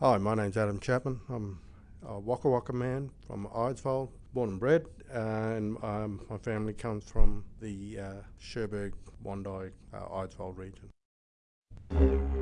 Hi, my name's Adam Chapman. I'm a Waka Waka man from Eidsvold, born and bred, uh, and um, my family comes from the uh, Cherbourg, Wondai, uh, Eidsvold region.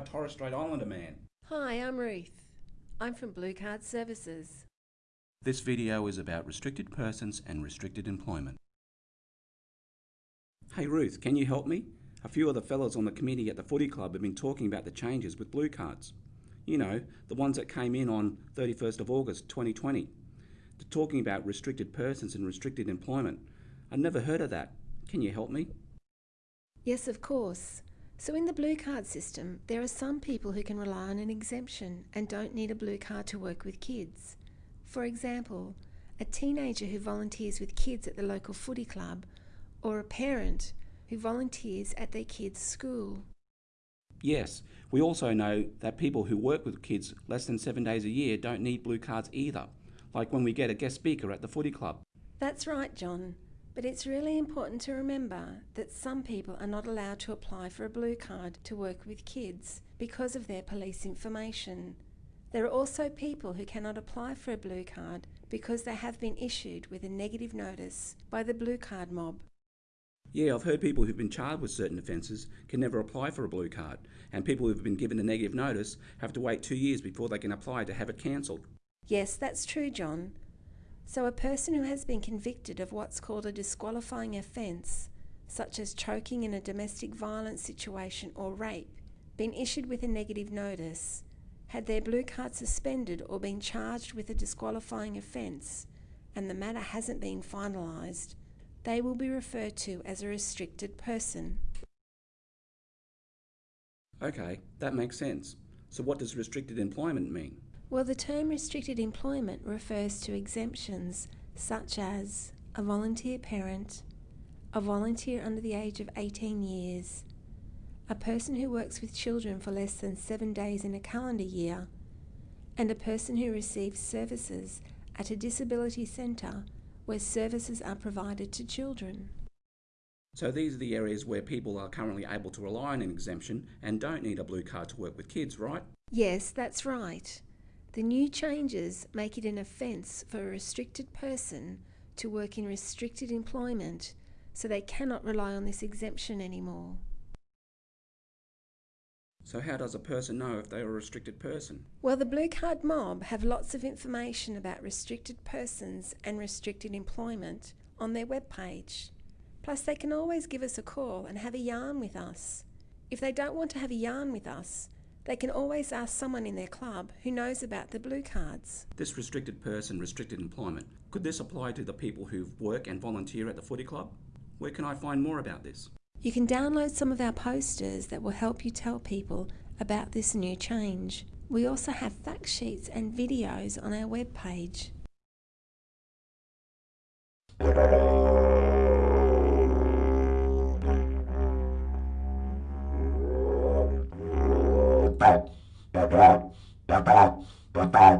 Proud Torres Strait Islander man. Hi, I'm Ruth. I'm from Blue Card Services. This video is about restricted persons and restricted employment. Hey Ruth, can you help me? A few of the fellas on the committee at the footy club have been talking about the changes with blue cards. You know, the ones that came in on 31st of August 2020. They're talking about restricted persons and restricted employment. I've never heard of that. Can you help me? Yes, of course. So, in the blue card system, there are some people who can rely on an exemption and don't need a blue card to work with kids. For example, a teenager who volunteers with kids at the local footy club, or a parent who volunteers at their kids' school. Yes, we also know that people who work with kids less than seven days a year don't need blue cards either, like when we get a guest speaker at the footy club. That's right, John. But it's really important to remember that some people are not allowed to apply for a blue card to work with kids because of their police information. There are also people who cannot apply for a blue card because they have been issued with a negative notice by the blue card mob. Yeah, I've heard people who've been charged with certain offences can never apply for a blue card, and people who've been given a negative notice have to wait two years before they can apply to have it cancelled. Yes, that's true, John. So, a person who has been convicted of what's called a disqualifying offence, such as choking in a domestic violence situation or rape, been issued with a negative notice, had their blue card suspended or been charged with a disqualifying offence, and the matter hasn't been finalised, they will be referred to as a restricted person. Okay, that makes sense. So, what does restricted employment mean? Well, the term restricted employment refers to exemptions such as a volunteer parent, a volunteer under the age of 18 years, a person who works with children for less than seven days in a calendar year, and a person who receives services at a disability centre where services are provided to children. So, these are the areas where people are currently able to rely on an exemption and don't need a blue card to work with kids, right? Yes, that's right. The new changes make it an offence for a restricted person to work in restricted employment, so they cannot rely on this exemption anymore. So, how does a person know if they're a restricted person? Well, the Blue Card Mob have lots of information about restricted persons and restricted employment on their webpage. Plus, they can always give us a call and have a yarn with us. If they don't want to have a yarn with us, they can always ask someone in their club who knows about the blue cards. This restricted person, restricted employment, could this apply to the people who work and volunteer at the footy club? Where can I find more about this? You can download some of our posters that will help you tell people about this new change. We also have fact sheets and videos on our webpage. Bye.